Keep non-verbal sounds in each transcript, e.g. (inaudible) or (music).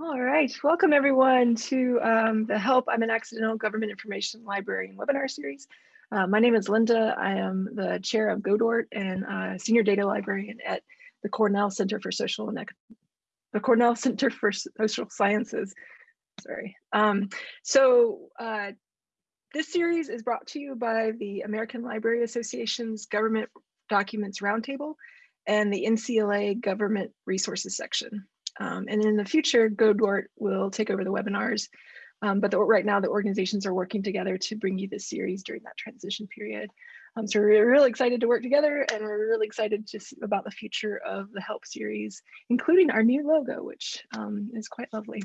All right, welcome everyone to um, the Help I'm an Accidental Government Information Librarian webinar series. Uh, my name is Linda. I am the chair of GODORT and uh, senior data librarian at the Cornell Center for Social and the Cornell Center for Social Sciences. Sorry. Um, so uh, this series is brought to you by the American Library Association's Government Documents Roundtable and the NCLA Government Resources section. Um, and in the future, GoDort will take over the webinars. Um, but the, right now, the organizations are working together to bring you this series during that transition period. Um, so we're really excited to work together and we're really excited just about the future of the HELP series, including our new logo, which um, is quite lovely.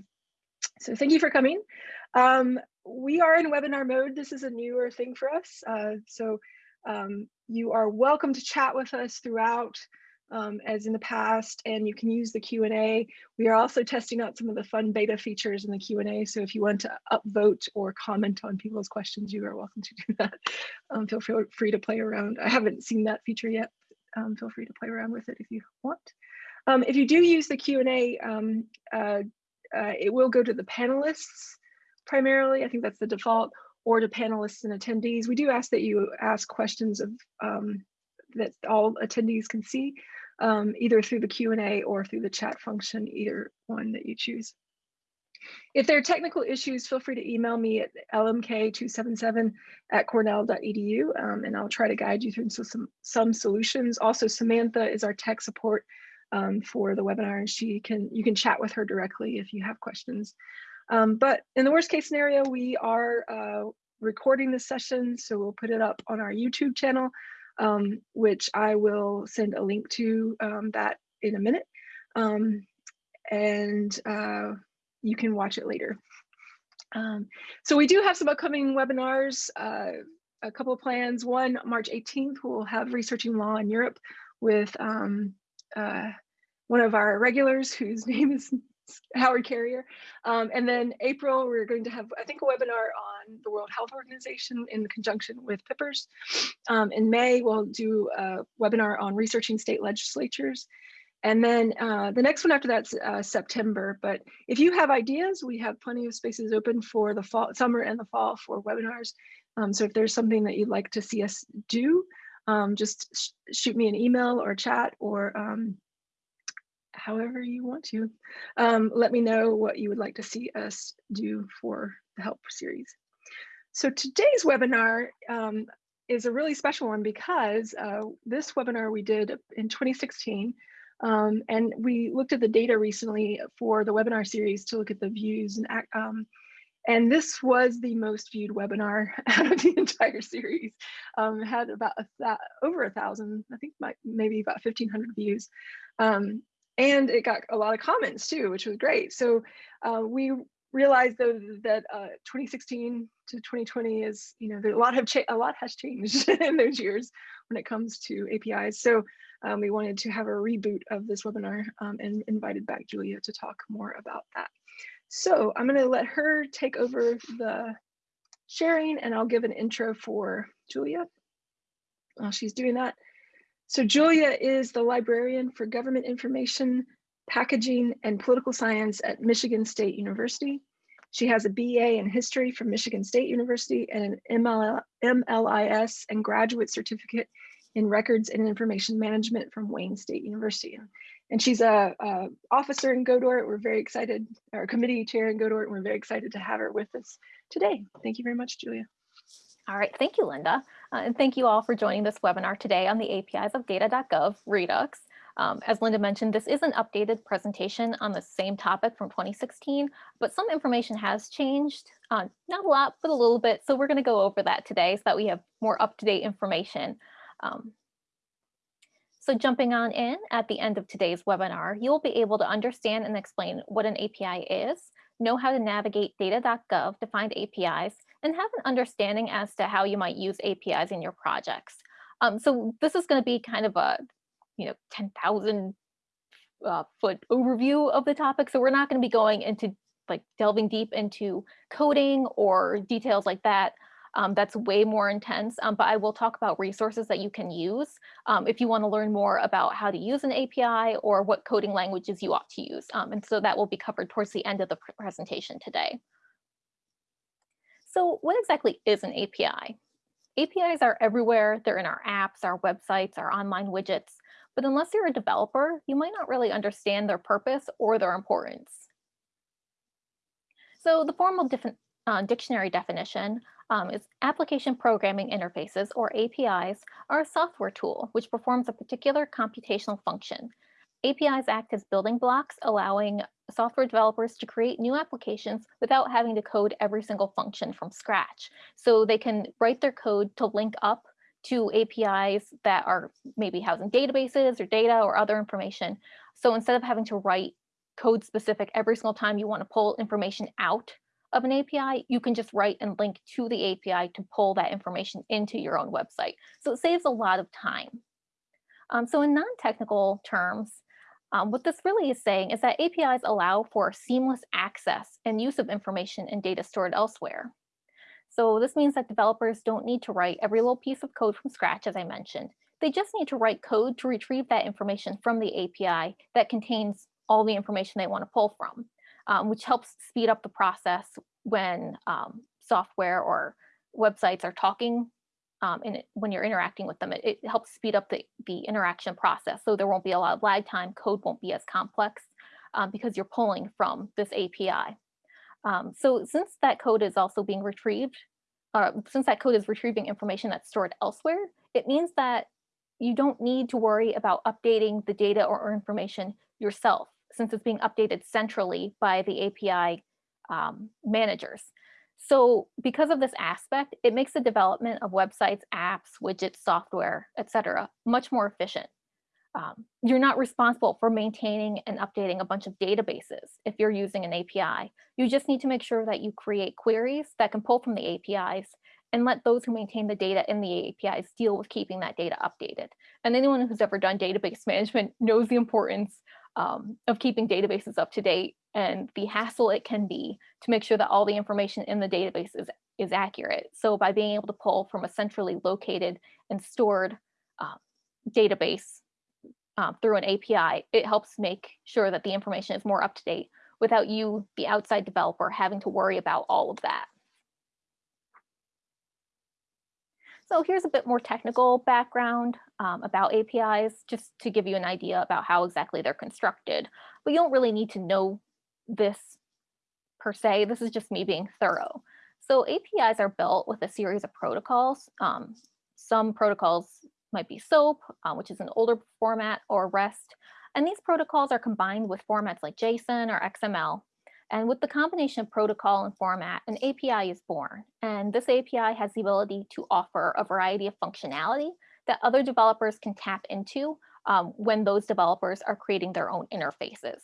So thank you for coming. Um, we are in webinar mode. This is a newer thing for us. Uh, so um, you are welcome to chat with us throughout um, as in the past, and you can use the Q&A. We are also testing out some of the fun beta features in the Q&A, so if you want to upvote or comment on people's questions, you are welcome to do (laughs) that. Um, feel free to play around. I haven't seen that feature yet. Um, feel free to play around with it if you want. Um, if you do use the Q&A, um, uh, uh, it will go to the panelists primarily. I think that's the default, or to panelists and attendees. We do ask that you ask questions of um, that all attendees can see um, either through the Q&A or through the chat function, either one that you choose. If there are technical issues, feel free to email me at lmk277 at cornell.edu um, and I'll try to guide you through some, some solutions. Also, Samantha is our tech support um, for the webinar and she can you can chat with her directly if you have questions. Um, but in the worst case scenario, we are uh, recording this session, so we'll put it up on our YouTube channel um, which I will send a link to um, that in a minute. Um, and uh, you can watch it later. Um, so we do have some upcoming webinars, uh, a couple of plans. One, March 18th, we'll have Researching Law in Europe with um, uh, one of our regulars whose (laughs) name is Howard Carrier. Um, and then April, we're going to have, I think, a webinar on the World Health Organization in conjunction with PIPERS. Um, in May, we'll do a webinar on researching state legislatures. And then uh, the next one after that's uh, September. But if you have ideas, we have plenty of spaces open for the fall, summer and the fall for webinars. Um, so if there's something that you'd like to see us do, um, just sh shoot me an email or chat or um, however you want to. Um, let me know what you would like to see us do for the help series. So today's webinar um, is a really special one because uh, this webinar we did in 2016 um, and we looked at the data recently for the webinar series to look at the views and um, and this was the most viewed webinar (laughs) out of the entire series. Um, had about a over a thousand, I think maybe about 1500 views. Um, and it got a lot of comments too, which was great. So uh, we realized though that uh, 2016 to 2020 is, you know, a lot have a lot has changed (laughs) in those years when it comes to APIs. So um, we wanted to have a reboot of this webinar um, and invited back Julia to talk more about that. So I'm going to let her take over the sharing and I'll give an intro for Julia. While she's doing that, so Julia is the librarian for government information, packaging, and political science at Michigan State University. She has a BA in history from Michigan State University and an ML MLIS and graduate certificate in records and information management from Wayne State University. And she's a, a officer in GODORT. We're very excited, our committee chair in GODORT, and we're very excited to have her with us today. Thank you very much, Julia. All right, thank you, Linda. Uh, and thank you all for joining this webinar today on the APIs of data.gov Redux. Um, as Linda mentioned, this is an updated presentation on the same topic from 2016, but some information has changed, uh, not a lot, but a little bit. So we're gonna go over that today so that we have more up-to-date information. Um, so jumping on in at the end of today's webinar, you'll be able to understand and explain what an API is, know how to navigate data.gov to find APIs, and have an understanding as to how you might use APIs in your projects. Um, so this is going to be kind of a, you know, 10,000 uh, foot overview of the topic. So we're not going to be going into like delving deep into coding or details like that. Um, that's way more intense, um, but I will talk about resources that you can use um, if you want to learn more about how to use an API or what coding languages you ought to use. Um, and so that will be covered towards the end of the presentation today. So what exactly is an API? APIs are everywhere. They're in our apps, our websites, our online widgets. But unless you're a developer, you might not really understand their purpose or their importance. So the formal uh, dictionary definition um, is application programming interfaces or APIs are a software tool which performs a particular computational function. APIs act as building blocks, allowing software developers to create new applications without having to code every single function from scratch. So they can write their code to link up to APIs that are maybe housing databases or data or other information. So instead of having to write code specific every single time you want to pull information out of an API, you can just write and link to the API to pull that information into your own website. So it saves a lot of time. Um, so in non-technical terms, um, what this really is saying is that APIs allow for seamless access and use of information and data stored elsewhere. So this means that developers don't need to write every little piece of code from scratch, as I mentioned. They just need to write code to retrieve that information from the API that contains all the information they want to pull from, um, which helps speed up the process when um, software or websites are talking um, and it, when you're interacting with them, it, it, helps speed up the, the interaction process. So there won't be a lot of lag time, code won't be as complex um, because you're pulling from this API. Um, so since that code is also being retrieved, uh, since that code is retrieving information that's stored elsewhere, it means that you don't need to worry about updating the data or information yourself since it's being updated centrally by the API um, managers. So because of this aspect, it makes the development of websites, apps, widgets, software, etc., much more efficient. Um, you're not responsible for maintaining and updating a bunch of databases if you're using an API. You just need to make sure that you create queries that can pull from the APIs and let those who maintain the data in the APIs deal with keeping that data updated. And anyone who's ever done database (laughs) management knows the importance um, of keeping databases up to date and the hassle it can be to make sure that all the information in the database is, is accurate. So by being able to pull from a centrally located and stored uh, database uh, through an API, it helps make sure that the information is more up to date without you, the outside developer, having to worry about all of that. So here's a bit more technical background um, about APIs, just to give you an idea about how exactly they're constructed. But you don't really need to know this per se. This is just me being thorough. So APIs are built with a series of protocols. Um, some protocols might be SOAP, uh, which is an older format, or REST. And these protocols are combined with formats like JSON or XML. And with the combination of protocol and format, an API is born. And this API has the ability to offer a variety of functionality that other developers can tap into um, when those developers are creating their own interfaces.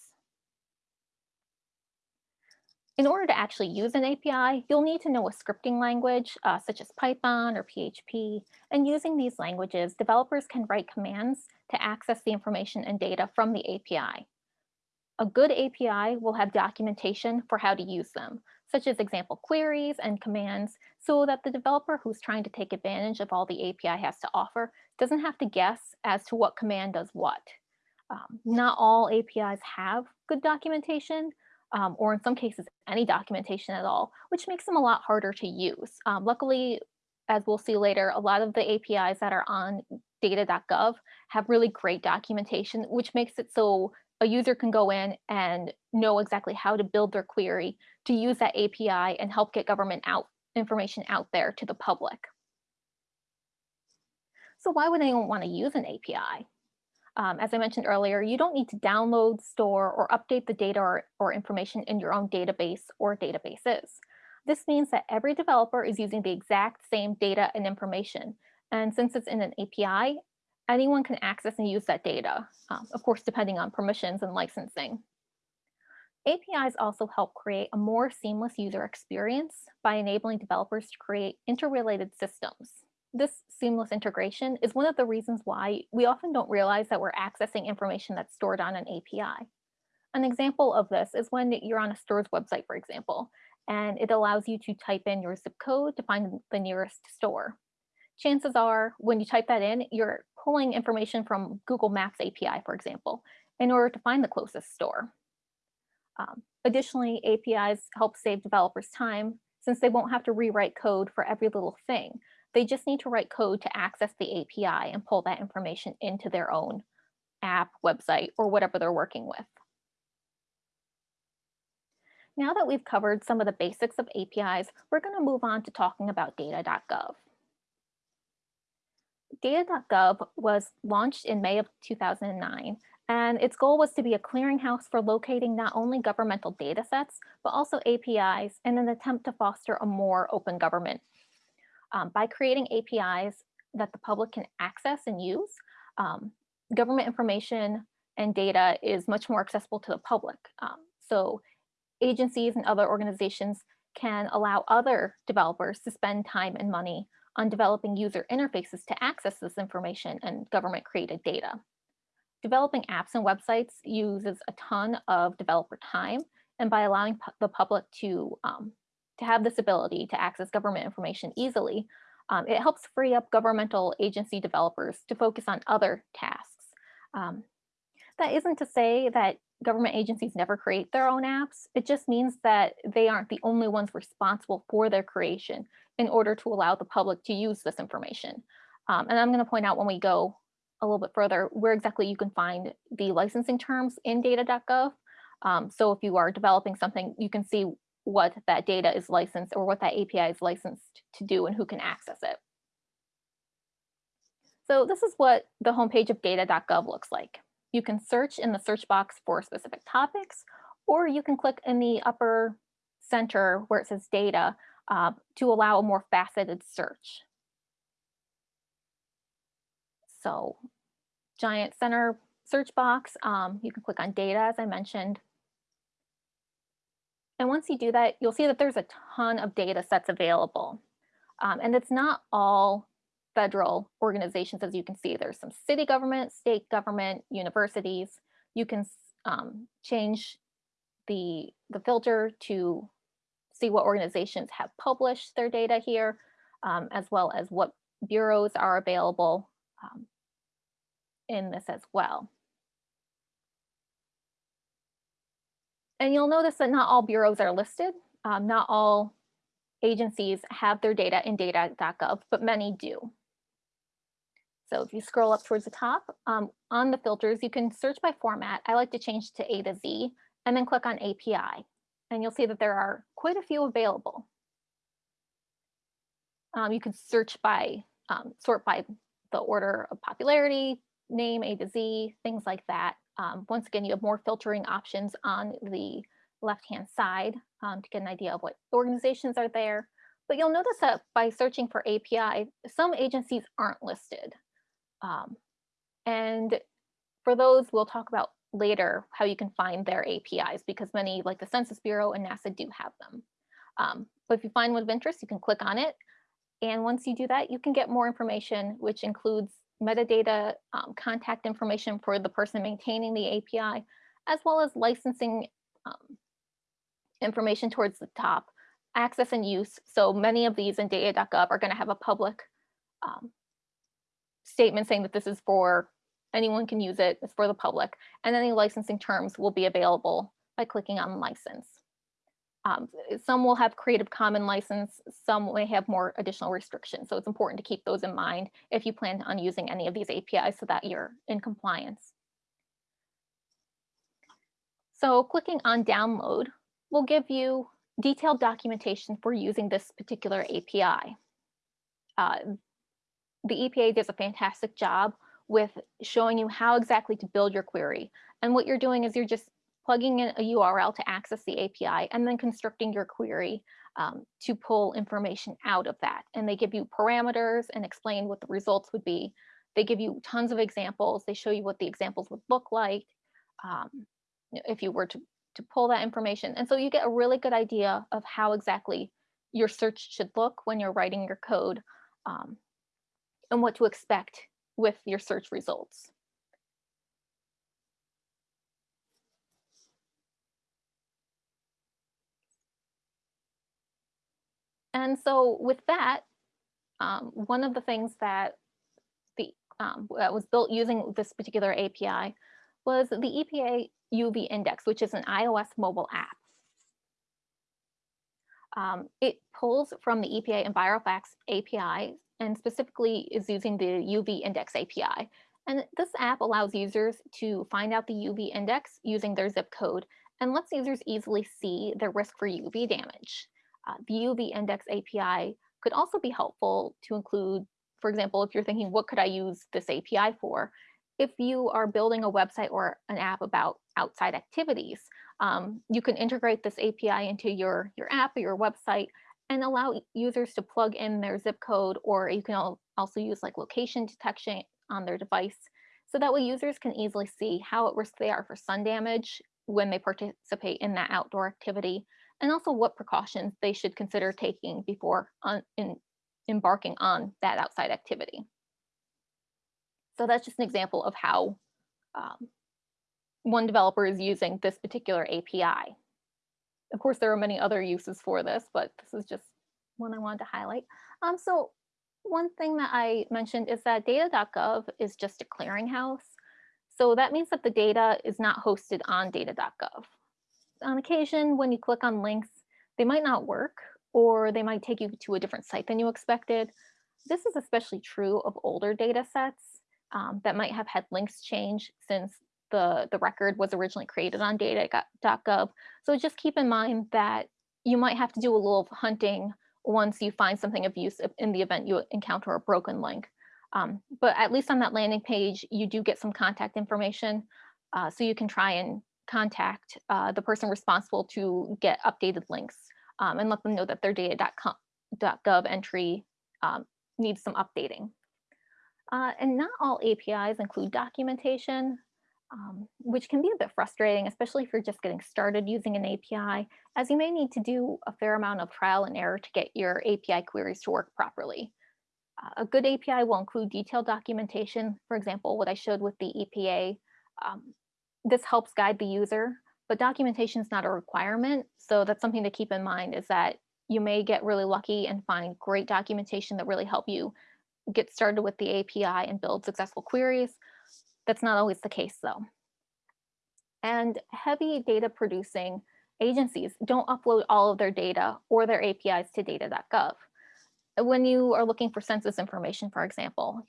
In order to actually use an API, you'll need to know a scripting language uh, such as Python or PHP. And using these languages, developers can write commands to access the information and data from the API. A good API will have documentation for how to use them, such as example queries and commands, so that the developer who's trying to take advantage of all the API has to offer doesn't have to guess as to what command does what. Um, not all APIs have good documentation, um, or in some cases, any documentation at all, which makes them a lot harder to use. Um, luckily, as we'll see later, a lot of the APIs that are on data.gov have really great documentation, which makes it so a user can go in and know exactly how to build their query to use that API and help get government out information out there to the public. So why would anyone want to use an API? Um, as I mentioned earlier, you don't need to download, store, or update the data or, or information in your own database or databases. This means that every developer is using the exact same data and information. And since it's in an API, anyone can access and use that data, um, of course, depending on permissions and licensing. APIs also help create a more seamless user experience by enabling developers to create interrelated systems this seamless integration is one of the reasons why we often don't realize that we're accessing information that's stored on an API. An example of this is when you're on a store's website, for example, and it allows you to type in your zip code to find the nearest store. Chances are when you type that in, you're pulling information from Google Maps API, for example, in order to find the closest store. Um, additionally, APIs help save developers time since they won't have to rewrite code for every little thing. They just need to write code to access the API and pull that information into their own app, website, or whatever they're working with. Now that we've covered some of the basics of APIs, we're going to move on to talking about data.gov. Data.gov was launched in May of 2009, and its goal was to be a clearinghouse for locating not only governmental data sets, but also APIs in an attempt to foster a more open government. Um, by creating APIs that the public can access and use, um, government information and data is much more accessible to the public. Um, so agencies and other organizations can allow other developers to spend time and money on developing user interfaces to access this information and government created data. Developing apps and websites uses a ton of developer time, and by allowing the public to, um, to have this ability to access government information easily, um, it helps free up governmental agency developers to focus on other tasks. Um, that isn't to say that government agencies never create their own apps. It just means that they aren't the only ones responsible for their creation in order to allow the public to use this information. Um, and I'm going to point out when we go a little bit further where exactly you can find the licensing terms in data.gov. Um, so if you are developing something, you can see what that data is licensed or what that API is licensed to do and who can access it. So this is what the homepage of data.gov looks like. You can search in the search box for specific topics, or you can click in the upper center where it says data uh, to allow a more faceted search. So giant center search box, um, you can click on data as I mentioned. And once you do that, you'll see that there's a ton of data sets available. Um, and it's not all federal organizations, as you can see. There's some city government, state government, universities. You can um, change the, the filter to see what organizations have published their data here, um, as well as what bureaus are available um, in this as well. And you'll notice that not all bureaus are listed. Um, not all agencies have their data in data.gov, but many do. So if you scroll up towards the top, um, on the filters, you can search by format. I like to change to A to Z and then click on API. And you'll see that there are quite a few available. Um, you can search by, um, sort by the order of popularity, name A to Z, things like that. Um, once again, you have more filtering options on the left-hand side um, to get an idea of what organizations are there. But you'll notice that by searching for API, some agencies aren't listed. Um, and for those, we'll talk about later how you can find their APIs because many like the Census Bureau and NASA do have them. Um, but if you find one of interest, you can click on it. And once you do that, you can get more information, which includes metadata, um, contact information for the person maintaining the API, as well as licensing um, information towards the top, access and use. So many of these in data.gov are going to have a public um, statement saying that this is for anyone can use it, it's for the public, and any licensing terms will be available by clicking on license. Um, some will have Creative Commons license, some may have more additional restrictions. So it's important to keep those in mind if you plan on using any of these APIs so that you're in compliance. So clicking on download will give you detailed documentation for using this particular API. Uh, the EPA does a fantastic job with showing you how exactly to build your query. And what you're doing is you're just plugging in a URL to access the API and then constructing your query um, to pull information out of that. And they give you parameters and explain what the results would be. They give you tons of examples. They show you what the examples would look like um, if you were to, to pull that information. And so you get a really good idea of how exactly your search should look when you're writing your code um, and what to expect with your search results. And so with that, um, one of the things that the um, that was built using this particular API was the EPA UV Index, which is an iOS mobile app. Um, it pulls from the EPA EnviroFacts API and specifically is using the UV Index API. And this app allows users to find out the UV index using their zip code and lets users easily see their risk for UV damage. Uh, the UV Index API could also be helpful to include, for example, if you're thinking, what could I use this API for? If you are building a website or an app about outside activities, um, you can integrate this API into your, your app or your website and allow users to plug in their zip code, or you can also use like location detection on their device. So that way users can easily see how at risk they are for sun damage when they participate in that outdoor activity, and also what precautions they should consider taking before on, in, embarking on that outside activity. So that's just an example of how um, one developer is using this particular API. Of course, there are many other uses for this, but this is just one I wanted to highlight. Um, so one thing that I mentioned is that data.gov is just a clearinghouse. So that means that the data is not hosted on data.gov. On occasion, when you click on links, they might not work or they might take you to a different site than you expected. This is especially true of older data sets um, that might have had links change since the, the record was originally created on data.gov. So just keep in mind that you might have to do a little hunting once you find something of use in the event you encounter a broken link. Um, but at least on that landing page, you do get some contact information. Uh, so you can try and contact uh, the person responsible to get updated links um, and let them know that their data.gov entry um, needs some updating. Uh, and not all APIs include documentation um, which can be a bit frustrating, especially if you're just getting started using an API, as you may need to do a fair amount of trial and error to get your API queries to work properly. Uh, a good API will include detailed documentation, for example, what I showed with the EPA. Um, this helps guide the user, but documentation is not a requirement. So that's something to keep in mind is that you may get really lucky and find great documentation that really help you get started with the API and build successful queries, that's not always the case though. And heavy data producing agencies don't upload all of their data or their APIs to data.gov. When you are looking for census information, for example,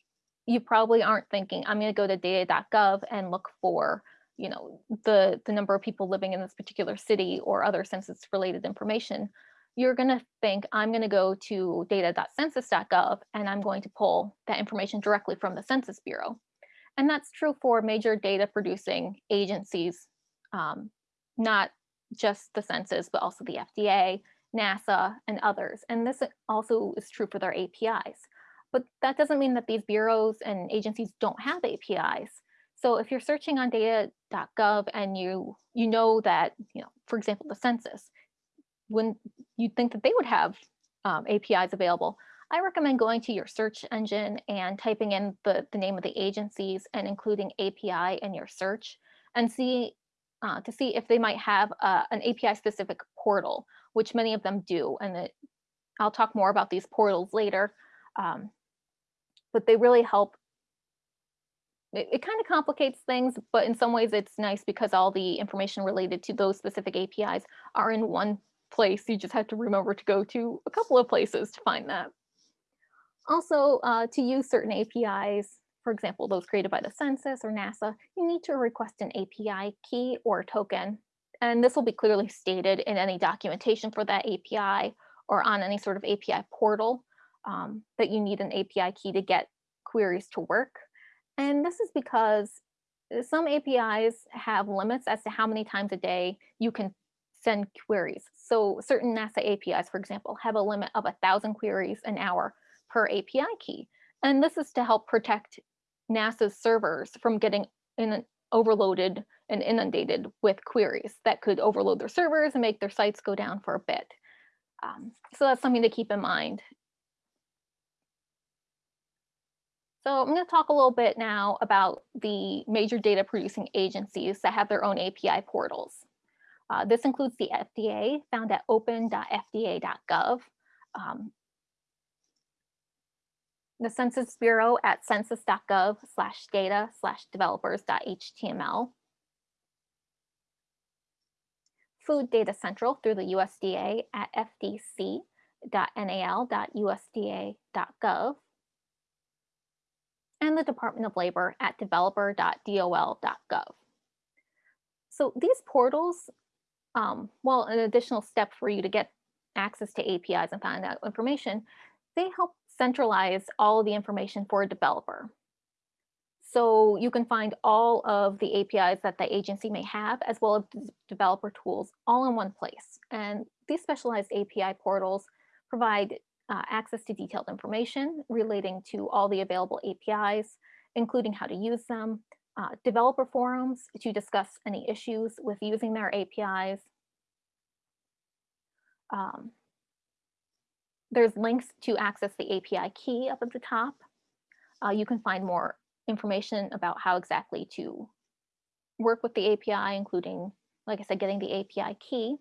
you probably aren't thinking, I'm going to go to data.gov and look for you know, the, the number of people living in this particular city or other census related information, you're going to think I'm going to go to data.census.gov and I'm going to pull that information directly from the Census Bureau. And that's true for major data producing agencies, um, not just the census, but also the FDA, NASA, and others. And this also is true for their APIs. But that doesn't mean that these bureaus and agencies don't have APIs. So if you're searching on data.gov and you you know that, you know, for example, the census, when you'd think that they would have um, APIs available, I recommend going to your search engine and typing in the, the name of the agencies and including API in your search and see uh, to see if they might have uh, an API specific portal, which many of them do. And it, I'll talk more about these portals later, um, but they really help. It, it kind of complicates things, but in some ways it's nice because all the information related to those specific APIs are in one place. You just have to remember to go to a couple of places to find that. Also, uh, to use certain APIs, for example, those created by the census or NASA, you need to request an API key or token. And this will be clearly stated in any documentation for that API or on any sort of API portal um, that you need an API key to get queries to work. And this is because uh, some APIs have limits as to how many times a day you can send queries. So certain NASA APIs, for example, have a limit of a thousand queries an hour per API key. And this is to help protect NASA's servers from getting in overloaded and inundated with queries that could overload their servers and make their sites go down for a bit. Um, so that's something to keep in mind. So I'm going to talk a little bit now about the major data producing agencies that have their own API portals. Uh, this includes the FDA, found at open.fda.gov, um, the Census Bureau at census.gov slash data slash developers.html. Food Data Central through the USDA at fdc.nal.usda.gov. And the Department of Labor at developer.dol.gov. So these portals, um, well, an additional step for you to get access to APIs and find out information, they help centralize all of the information for a developer. So you can find all of the APIs that the agency may have, as well as developer tools all in one place. And these specialized API portals provide uh, access to detailed information relating to all the available APIs, including how to use them, uh, developer forums to discuss any issues with using their APIs. Um, there's links to access the API key up at the top. Uh, you can find more information about how exactly to work with the API, including, like I said, getting the API key.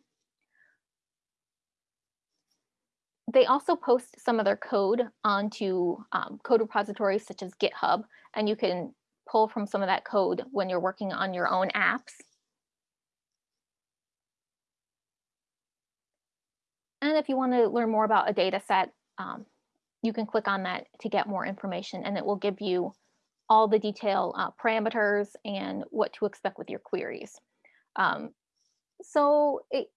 They also post some of their code onto um, code repositories such as GitHub, and you can pull from some of that code when you're working on your own apps. And if you want to learn more about a data set, um, you can click on that to get more information and it will give you all the detail uh, parameters and what to expect with your queries. Um, so it,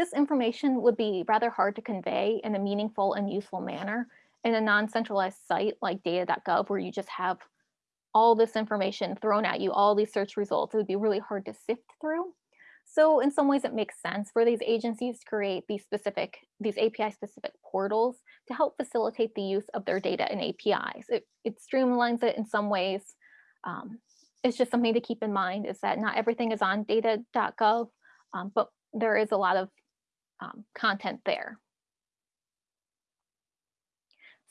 this information would be rather hard to convey in a meaningful and useful manner in a non-centralized site like data.gov where you just have all this information thrown at you, all these search results, it would be really hard to sift through. So in some ways it makes sense for these agencies to create these specific, these API specific portals to help facilitate the use of their data and APIs. It, it streamlines it in some ways. Um, it's just something to keep in mind is that not everything is on data.gov, um, but there is a lot of um, content there.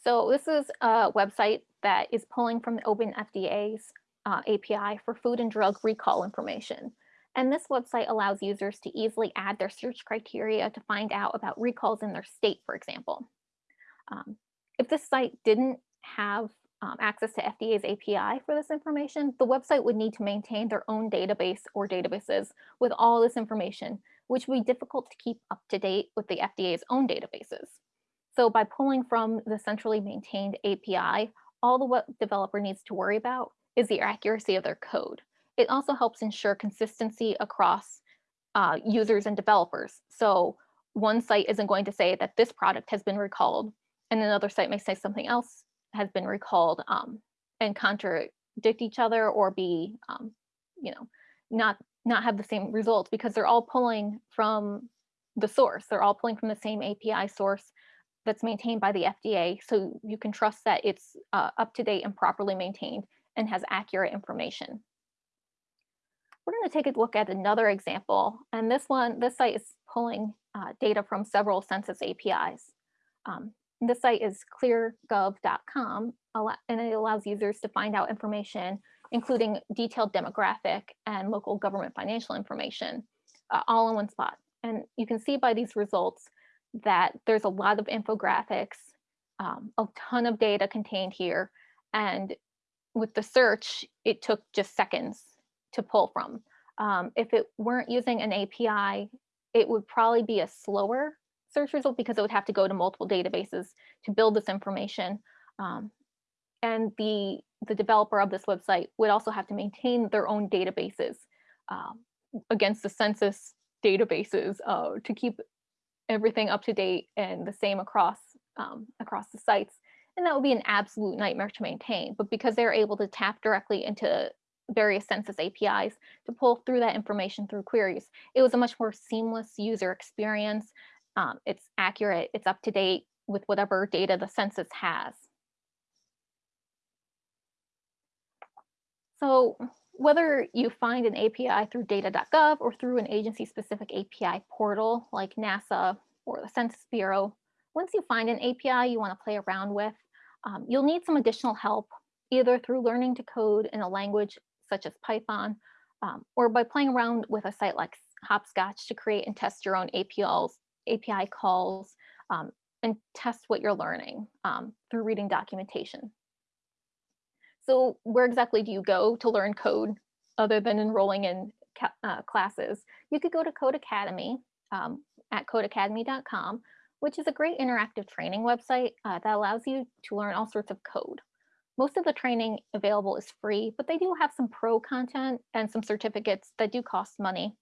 So this is a website that is pulling from the OpenFDA's uh, API for food and drug recall information. And this website allows users to easily add their search criteria to find out about recalls in their state, for example. Um, if this site didn't have um, access to FDA's API for this information, the website would need to maintain their own database or databases with all this information, which would be difficult to keep up to date with the FDA's own databases. So by pulling from the centrally maintained API, all the web developer needs to worry about is the accuracy of their code. It also helps ensure consistency across uh, users and developers. So one site isn't going to say that this product has been recalled, and another site may say something else has been recalled um, and contradict each other or be, um, you know, not not have the same results because they're all pulling from the source. They're all pulling from the same API source that's maintained by the FDA. So you can trust that it's uh, up to date and properly maintained and has accurate information. We're going to take a look at another example. And this one, this site is pulling uh, data from several census APIs. Um, this site is cleargov.com and it allows users to find out information, including detailed demographic and local government financial information, uh, all in one spot. And you can see by these results that there's a lot of infographics, um, a ton of data contained here. And with the search, it took just seconds to pull from. Um, if it weren't using an API, it would probably be a slower search result because it would have to go to multiple databases to build this information. Um, and the, the developer of this website would also have to maintain their own databases um, against the census databases uh, to keep everything up to date and the same across um, across the sites. And that would be an absolute nightmare to maintain. But because they're able to tap directly into various census APIs to pull through that information through queries, it was a much more seamless user experience. Um, it's accurate, it's up to date with whatever data the census has. So whether you find an API through data.gov or through an agency-specific API portal like NASA or the Census Bureau, once you find an API you want to play around with, um, you'll need some additional help, either through learning to code in a language such as Python, um, or by playing around with a site like Hoppscotch to create and test your own APIs, API calls, um, and test what you're learning um, through reading documentation. So where exactly do you go to learn code other than enrolling in uh, classes? You could go to Codecademy um, at codecademy.com, which is a great interactive training website uh, that allows you to learn all sorts of code. Most of the training available is free, but they do have some pro content and some certificates that do cost money.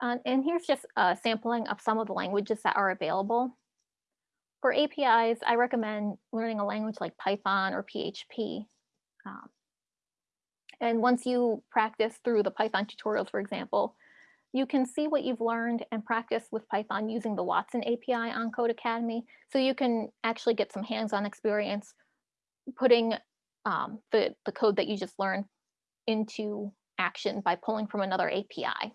Uh, and here's just a sampling of some of the languages that are available. For APIs, I recommend learning a language like Python or PHP. Um, and once you practice through the Python tutorials, for example, you can see what you've learned and practice with Python using the Watson API on Codecademy. So you can actually get some hands-on experience putting um, the, the code that you just learned into action by pulling from another API.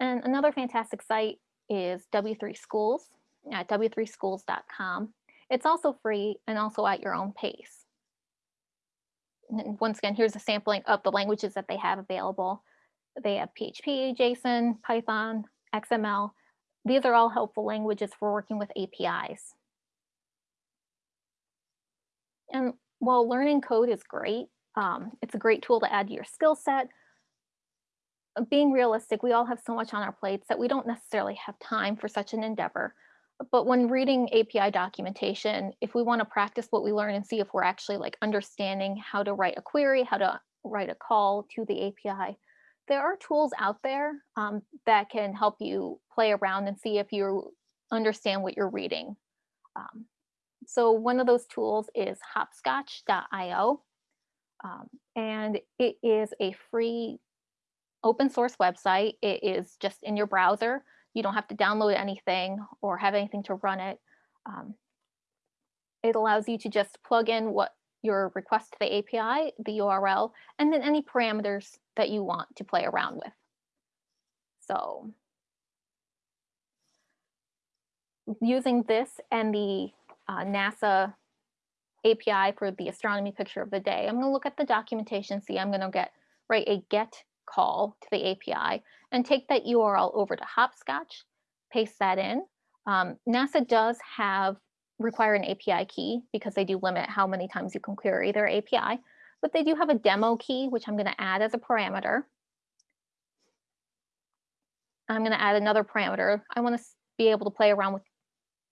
And another fantastic site is W3 Schools at w3schools.com. It's also free and also at your own pace. And once again, here's a sampling of the languages that they have available. They have PHP, JSON, Python, XML. These are all helpful languages for working with APIs. And while learning code is great, um, it's a great tool to add to your skill set, being realistic, we all have so much on our plates that we don't necessarily have time for such an endeavor. But when reading API documentation, if we want to practice what we learn and see if we're actually like understanding how to write a query, how to write a call to the API, there are tools out there um, that can help you play around and see if you understand what you're reading. Um, so one of those tools is hoppscotch.io. Um, and it is a free open source website. It is just in your browser. You don't have to download anything or have anything to run it. Um, it allows you to just plug in what your request to the API, the URL, and then any parameters that you want to play around with. So using this and the uh, NASA API for the astronomy picture of the day, I'm going to look at the documentation, see I'm going to get write a get call to the API and take that URL over to Hoppscotch, paste that in. Um, NASA does have require an API key because they do limit how many times you can query their API, but they do have a demo key, which I'm going to add as a parameter. I'm going to add another parameter. I want to be able to play around with,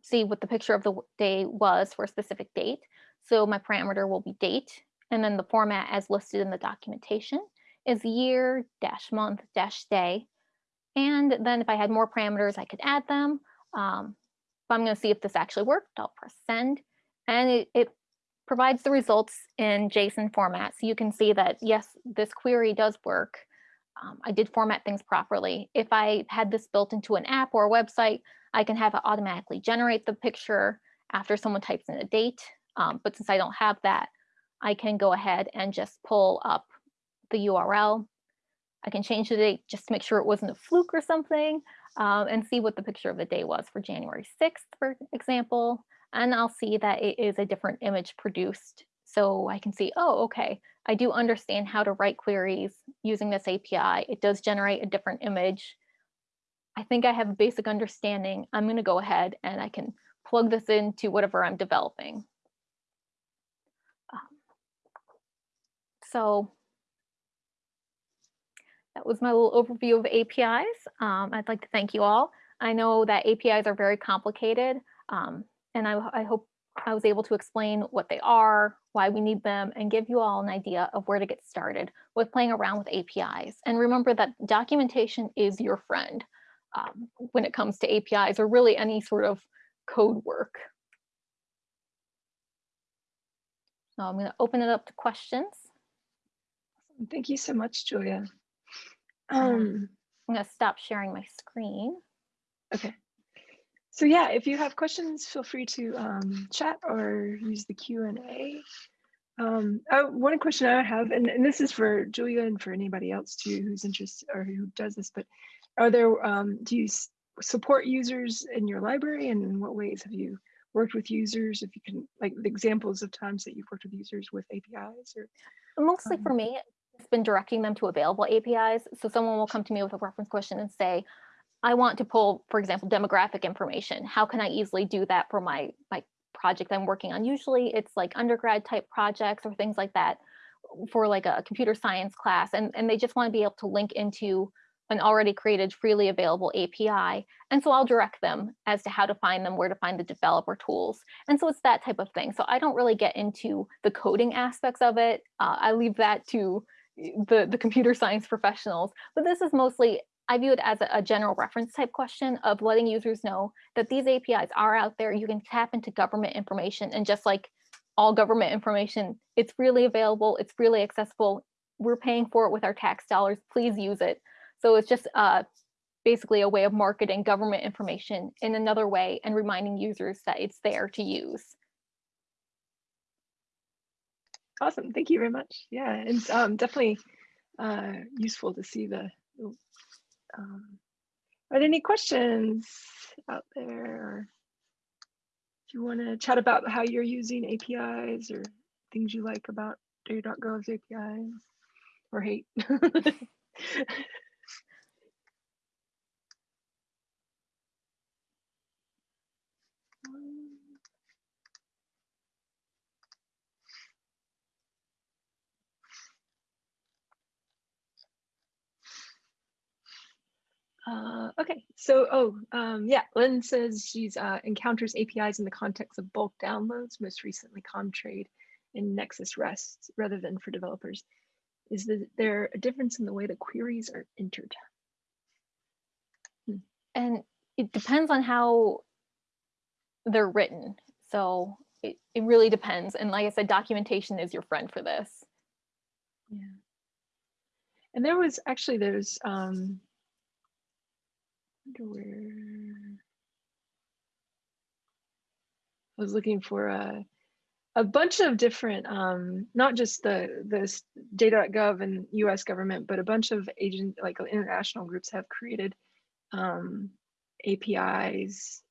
see what the picture of the day was for a specific date. So my parameter will be date, and then the format as listed in the documentation is year dash month dash day. And then if I had more parameters, I could add them. Um, I'm going to see if this actually worked. I'll press send. And it, it provides the results in JSON format. So you can see that, yes, this query does work. Um, I did format things properly. If I had this built into an app or a website, I can have it automatically generate the picture after someone types in a date. Um, but since I don't have that, I can go ahead and just pull up the URL. I can change the date just to make sure it wasn't a fluke or something um, and see what the picture of the day was for January 6th, for example. And I'll see that it is a different image produced. So I can see, oh, okay, I do understand how to write queries using this API. It does generate a different image. I think I have a basic understanding. I'm going to go ahead and I can plug this into whatever I'm developing. Um, so that was my little overview of APIs. Um, I'd like to thank you all. I know that APIs are very complicated, um, and I, I, hope I was able to explain what they are, why we need them, and give you all an idea of where to get started with playing around with APIs. And remember that documentation is your friend um, when it comes to APIs or really any sort of code work. So I'm going to open it up to questions. Thank you so much, Julia. Um, I'm going to stop sharing my screen. Okay. So yeah, if you have questions, feel free to um, chat or use the Q&A. Um, oh, one question I have, and, and, this is for Julia and for anybody else too who's interested or who does this, but are there, um, do you support users in your library and in what ways have you worked with users? If you can, like the examples of times that you've worked with users with APIs or? Mostly for um me, it's been directing them to available APIs. So someone will come to me with a reference question and say, I want to pull, for example, demographic information. How can I easily do that for my, my project I'm working on? Usually it's like undergrad type projects or things like that for like a computer science class. And, and they just want to be able to link into an already created freely available API. And so I'll direct them as to how to find them, where to find the developer tools. And so it's that type of thing. So I don't really get into the coding aspects of it. Uh, I leave that to the, the computer science professionals, but this is mostly, I view it as a, a general reference type question of letting users know that these APIs are out there. You can tap into government information and just like all government information, it's freely available, it's freely accessible. We're paying for it with our tax dollars, please use it. So it's just uh, basically a way of marketing government information in another way and reminding users that it's there to use. Awesome, thank you very much. Yeah, and um, definitely uh, useful to see the, um, are there any questions out there? If you want to chat about how you're using APIs or things you like about data.gov's APIs or hate. (laughs) Uh, okay, so, oh, um, yeah, Lynn says she's uh, encounters APIs in the context of bulk downloads, most recently Comtrade and Nexus REST rather than for developers. Is there a difference in the way the queries are entered? Hmm. And it depends on how they're written. So it, it really depends. And like I said, documentation is your friend for this. Yeah. And there was actually, there's, um, where I was looking for a a bunch of different, um, not just the the data.gov and U.S. government, but a bunch of agent like international groups have created um, APIs.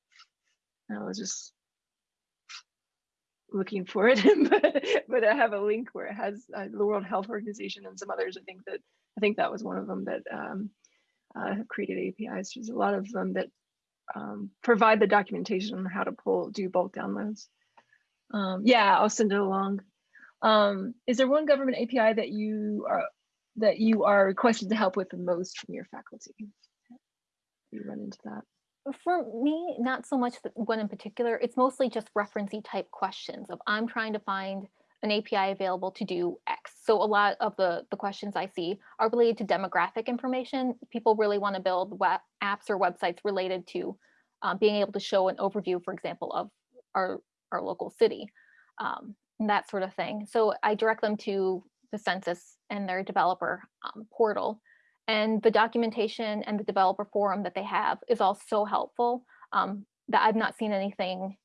I was just looking for it, (laughs) but but I have a link where it has uh, the World Health Organization and some others. I think that I think that was one of them that um, uh, have created APIs. There's a lot of them that um, provide the documentation on how to pull, do bulk downloads. Um, yeah, I'll send it along. Um, is there one government API that you are that you are requested to help with the most from your faculty? You run into that. For me, not so much one in particular. It's mostly just referencey type questions of I'm trying to find an API available to do X. So a lot of the, the questions I see are related to demographic information. People really want to build web apps or websites related to um, being able to show an overview, for example, of our, our local city, um, and that sort of thing. So I direct them to the census and their developer um, portal. And the documentation and the developer forum that they have is all so helpful um, that I've not seen anything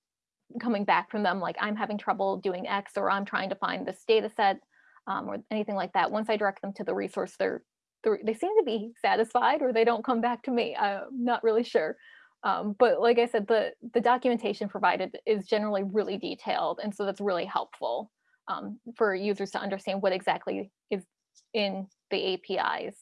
coming back from them like I'm having trouble doing X or I'm trying to find this data set um, or anything like that. Once I direct them to the resource, they're, they're, they seem to be satisfied or they don't come back to me. I'm not really sure. Um, but like I said, the, the documentation provided is generally really detailed. And so that's really helpful um, for users to understand what exactly is in the APIs.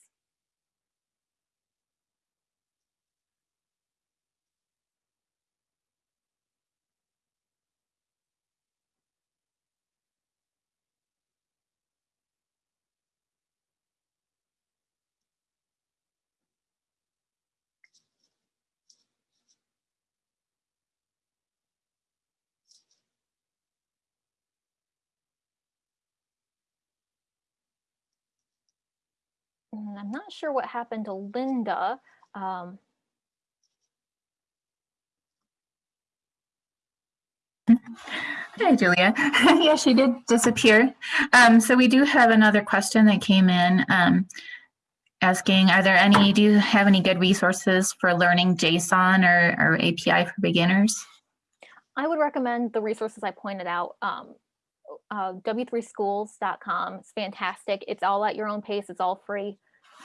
I'm not sure what happened to Linda. Um, (laughs) Hi, Julia. (laughs) yeah, she did disappear. Um, so we do have another question that came in um, asking, are there any, do you have any good resources for learning JSON or, or API for beginners? I would recommend the resources I pointed out. Um, uh, w3schools.com. It's fantastic. It's all at your own pace. It's all free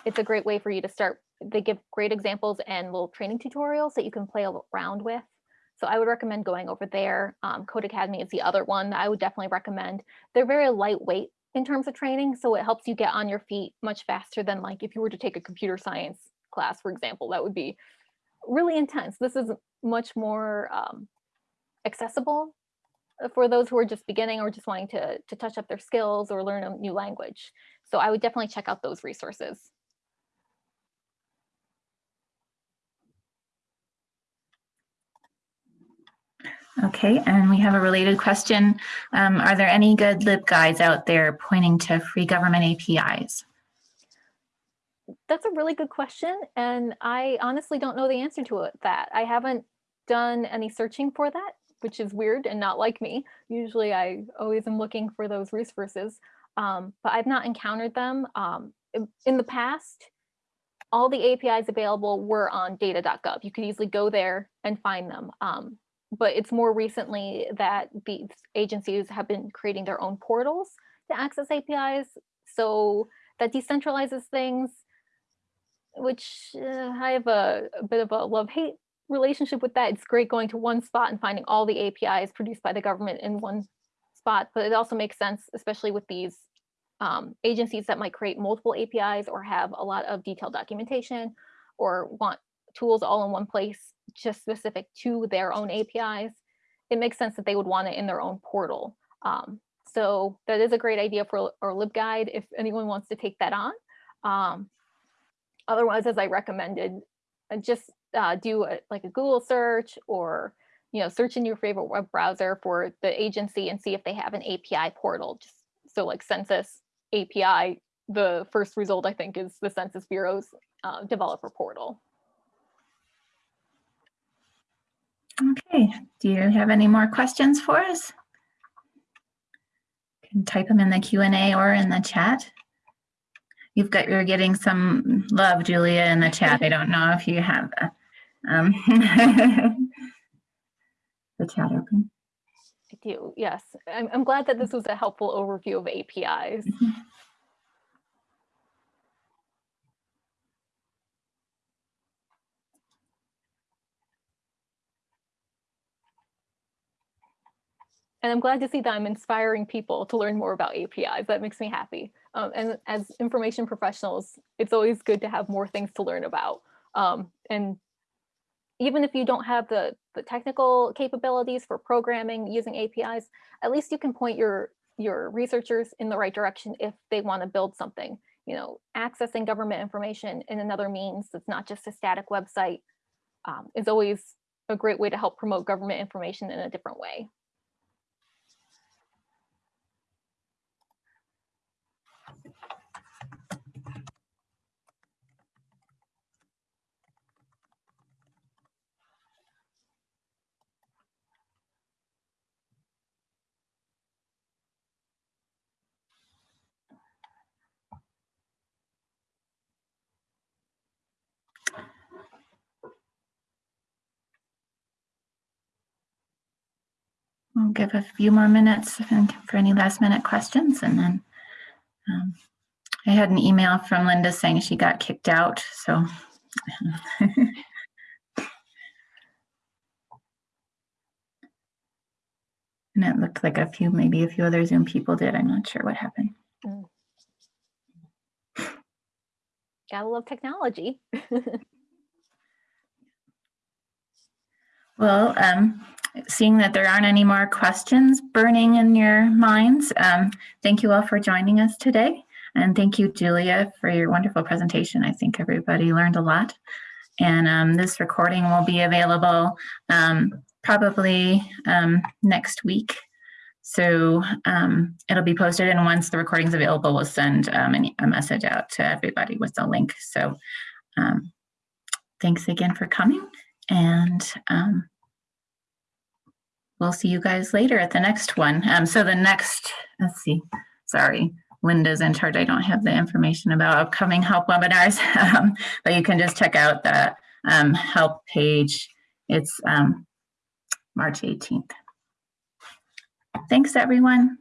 it's a great way for you to start. They give great examples and little training tutorials that you can play around with. So I would recommend going over there. Um, Codecademy is the other one that I would definitely recommend. They're very lightweight in terms of training, so it helps you get on your feet much faster than like if you were to take a computer science class, for example, that would be really intense. This is much more um, accessible for those who are just beginning or just wanting to, to touch up their skills or learn a new language. So I would definitely check out those resources. Okay, and we have a related question. Um, are there any good LibGuides out there pointing to free government APIs? That's a really good question. And I honestly don't know the answer to it, that. I haven't done any searching for that, which is weird and not like me. Usually I always am looking for those resources, um, but I've not encountered them. Um, in, the past, all the APIs available were on data.gov. You could easily go there and find them. Um, but it's more recently that these agencies have been creating their own portals to access APIs. So that decentralizes things, which uh, I have a, a bit of a love-hate relationship with that. It's great going to one spot and finding all the APIs produced by the government in one spot, but it also makes sense, especially with these um, agencies that might create multiple APIs or have a lot of detailed documentation or want tools all in one place just specific to their own APIs, it makes sense that they would want it in their own portal. Um, so that is a great idea for our LibGuide if anyone wants to take that on. Um, otherwise, as I recommended, uh, just uh, do a, like a Google search or you know search in your favorite web browser for the agency and see if they have an API portal. Just so like Census API, the first result I think is the Census Bureau's uh, developer portal. Okay, do you have any more questions for us? You can type them in the Q&A or in the chat. You've got, you're getting some love, Julia, in the chat. I don't know if you have the, um, (laughs) the chat open. I do, yes. I'm, I'm glad that this was a helpful overview of APIs. Mhm. And I'm glad to see that I'm inspiring people to learn more about APIs. That makes me happy. Um, and as information professionals, it's always good to have more things to learn about. Um, and even if you don't have the, the technical capabilities for programming using APIs, at least you can point your, your researchers in the right direction if they want to build something. You know, accessing government information in another means that's not just a static website um, is always a great way to help promote government information in a different way. Give a few more minutes for any last minute questions and then um, I had an email from Linda saying she got kicked out, so. (laughs) And it looked like a few, maybe a few other Zoom people did. I'm not sure what happened. Gotta love technology. (laughs) Well, um, seeing that there aren't any more questions burning in your minds, um, thank you all for joining us today. And thank you, Julia, for your wonderful presentation. I think everybody learned a lot. And um, this recording will be available um, probably um, next week. So um, it'll be posted and once the recording's available, we'll send um, a message out to everybody with the link. So thanks again for coming and we'll see you guys later at the next one. Um, so the next, let's see, sorry, Linda's in charge. I don't have the information about upcoming help webinars, (laughs) um, but you can just check out the um, help page. It's um, March 18th. Thanks, everyone.